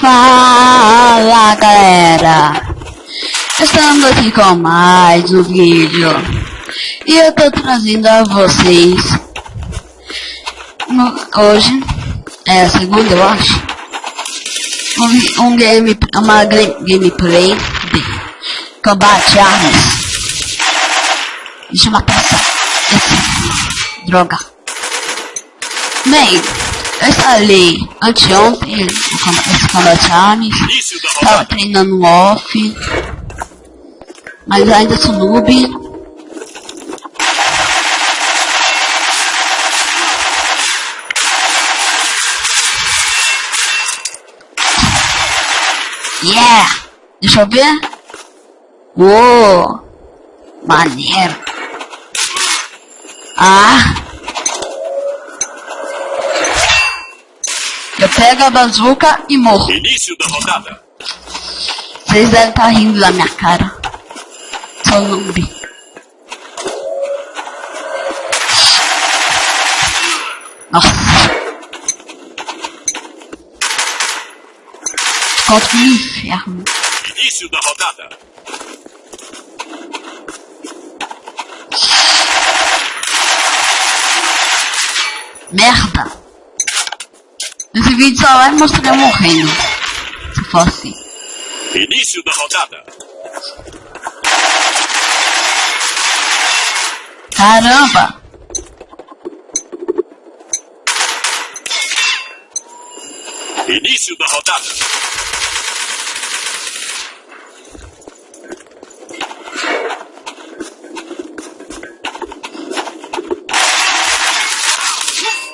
Fala galera, estamos aqui com mais um vídeo. E eu tô trazendo a vocês hoje, é a segunda eu acho, um, um game, uma gameplay de combate armas. Deixa eu matar essa, droga. Bem, eu instalei anteontem esse Combat Arms. Tava treinando off. Mas ainda sou noob. Yeah! Deixa eu ver. Uou! Maneiro. Ah! Eu pego a bazuca e morro. Início da rodada. Vocês devem estar tá rindo da minha cara. Sou noob. Nossa. Quanto um inferno. Início da rodada. Merda. Esse vídeo só vai mostrar eu morrendo. Se for assim. Início da rodada. Caramba! Início da rodada.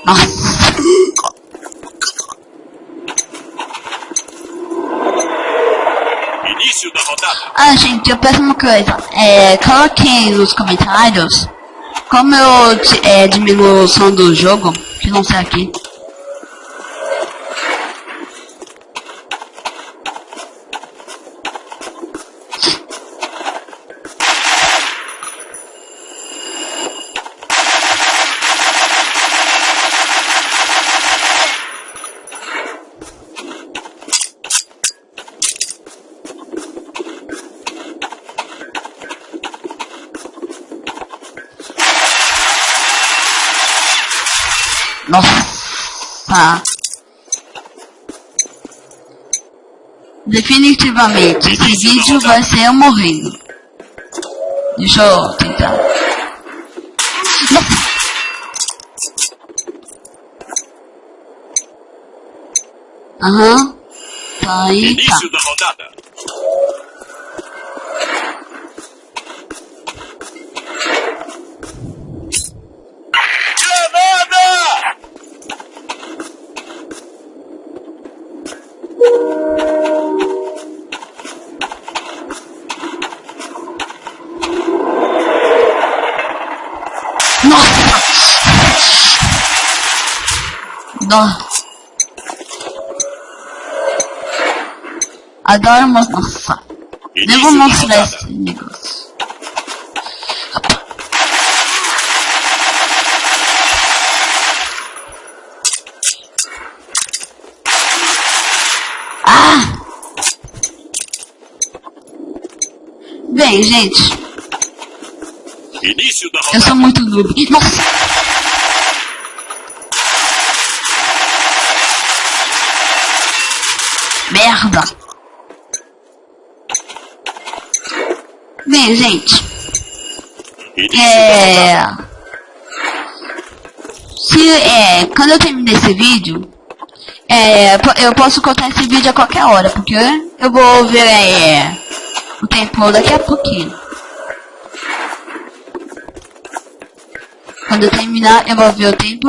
Nossa! Início da rodada. Ah, gente, eu peço uma coisa. É, coloquem nos comentários como eu é, diminuo o som do jogo, que não sei aqui. Nossa! Definitivamente, esse vídeo vai ser eu morrendo. Deixa eu tentar. Nossa! Aham. Tá aí, tá. Início da rodada. Granada! Nossa! Dó. Adoro mostrar. Nem vou Início da mostrar esse negócio. Ah! Bem, gente, Início da eu rodada. sou muito noob. Nossa! Merda! Bem, gente, é... Se, é, quando eu terminar esse vídeo, é, eu posso cortar esse vídeo a qualquer hora, porque eu vou ver é, o tempo daqui a pouquinho. Quando eu terminar, eu vou ver o tempo.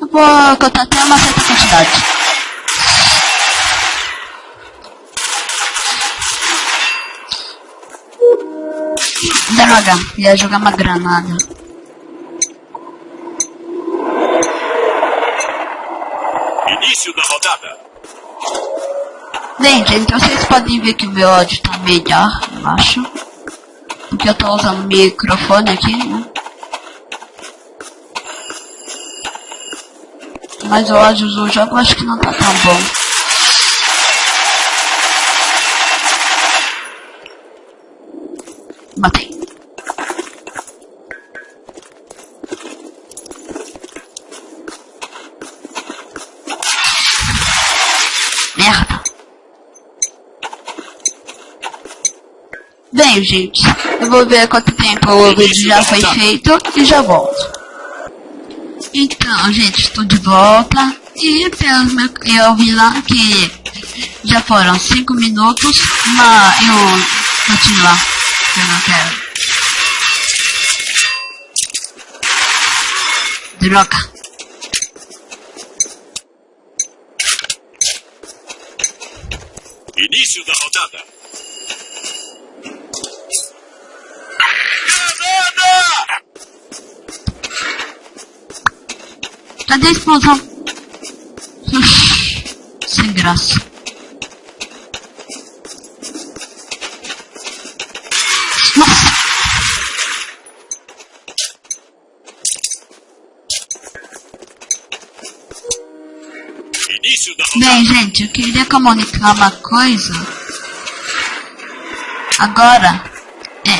Eu vou cortar até uma certa quantidade. Droga, ia jogar uma granada. Início da rodada. Gente, então vocês podem ver que o meu áudio tá melhor, eu acho. Porque eu tô usando microfone aqui, né? Mas o áudio do jogo acho que não tá tão bom. matei. Merda. Bem, gente, eu vou ver quanto tempo o vídeo já foi feito e já volto. Então, gente, estou de volta e pelos meu, eu vi lá que já foram 5 minutos, mas eu continuo lá, eu não quero. Droga. Início da rodada. Cadê a explosão? Sem graça. Nossa! Início da rodada. Bem, gente, eu queria comunicar uma coisa. Agora, é.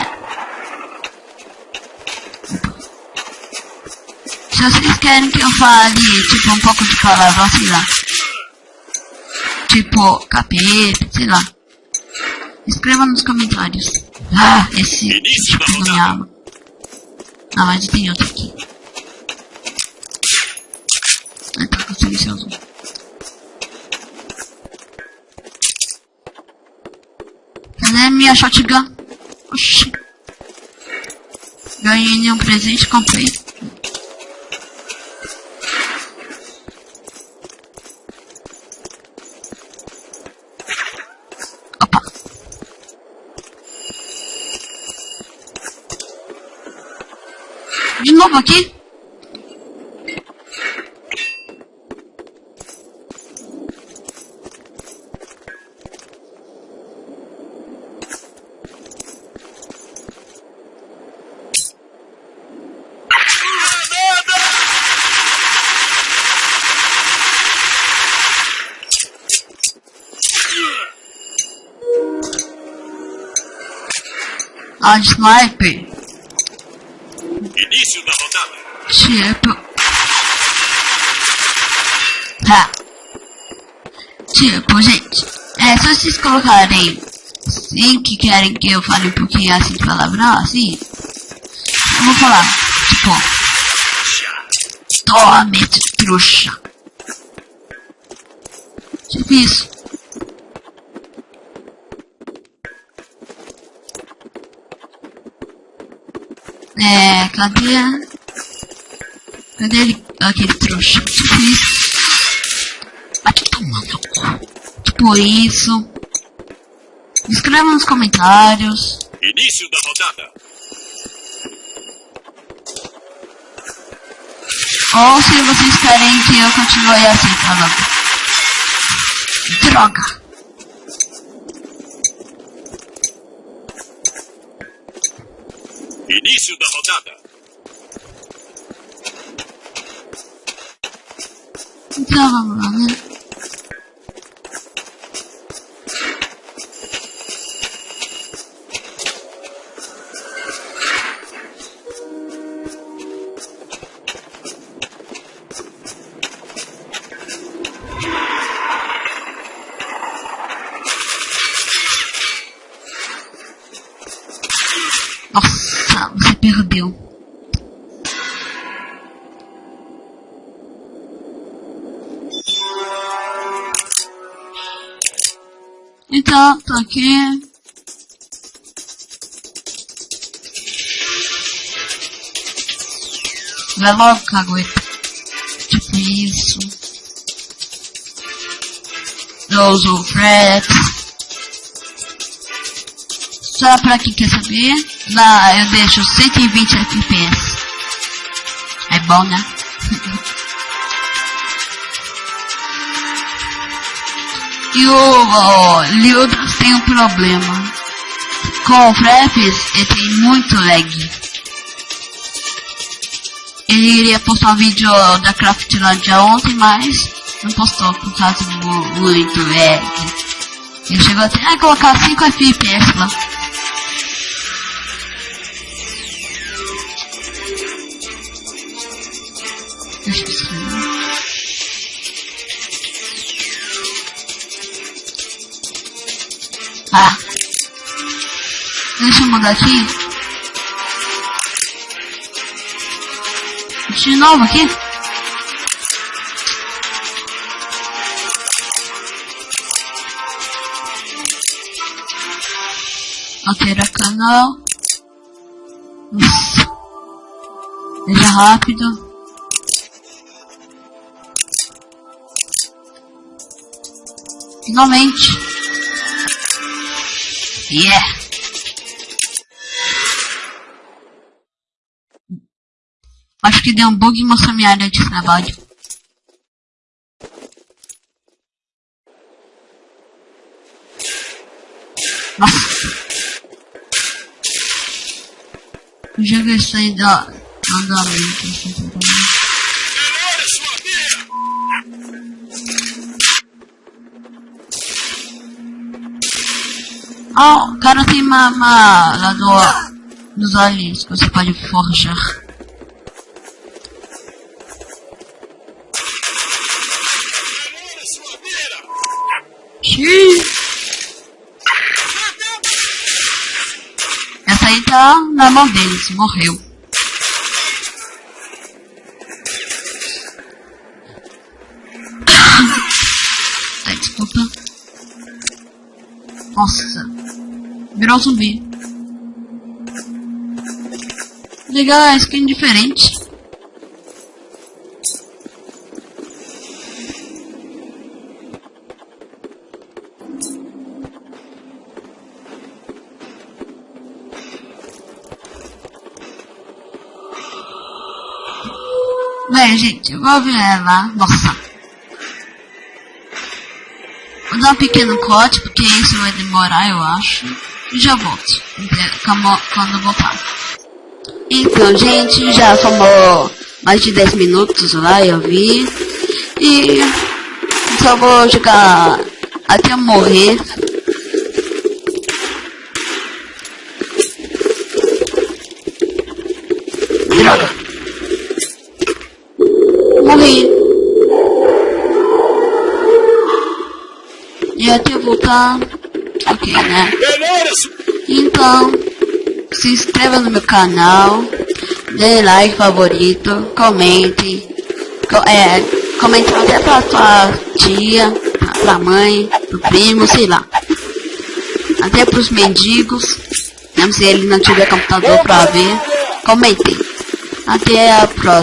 Se vocês querem que eu fale, tipo, um pouco de palavrão, sei lá. Tipo, capeta, sei lá. Escreva nos comentários. Ah, esse Início tipo não me ama. Ah, mas tem outro aqui. Ah, tá com silencioso. Cadê minha shotgun? Oxi. Ganhei um presente, comprei. Opa. De novo aqui? A sniper. Início da rodada. Tipo. Tá. Tipo, gente. É, se vocês colocarem sim que querem que eu fale um pouquinho assim de palavrão, assim. Eu vou falar. Tipo. Tome, trouxa. Tipo isso. É, cadê? a- Cadê ele? Aquele trouxa. Te tomar no cu. Tipo isso. Escreva nos comentários. Início da rodada. Ou se vocês querem que eu continue assim falando. Droga. Início da rodada. Então vamos lá, né? Perdeu. Então, tô aqui. Vai logo, cagueta. Tipo isso. Eu uso o Só pra quem quer saber, lá eu deixo 120 FPS. É bom, né? e o, o tem um problema. Com o Fraps, ele tem muito lag. Ele iria postar um vídeo da Craftlandia ontem, mas não postou por causa do muito lag. Ele chegou até a colocar 5 FPS lá. Ah. Deixa eu mudar aqui. De novo aqui. Altera canal. Seja rápido. Finalmente. Yeah. Acho que deu um bug e mostrou minha área de trabalho. Nossa. Eu já gostei do andamento. Ah, o cara tem uma, uma lá do, dos aliens que você pode forjar. Essa aí tá na mão deles, morreu. Ai, desculpa. Nossa. Virou zumbi. Legal, a skin diferente. Bem, gente, eu vou ver ela. Nossa. Vou dar um pequeno corte, porque isso vai demorar, eu acho. Já volto. Quando quando voltar. Então, gente, já formou mais de 10 minutos lá, eu vi. E só vou jogar até eu morrer. Droga. Morri. E até eu voltar. Ok, né? Sua Então, se inscreva no meu canal, dê like favorito, comente, co é, comente até pra sua tia, pra, pra mãe, pro primo, sei lá. Até pros mendigos, mesmo se ele não tiver computador pra ver, comentem. Até a próxima.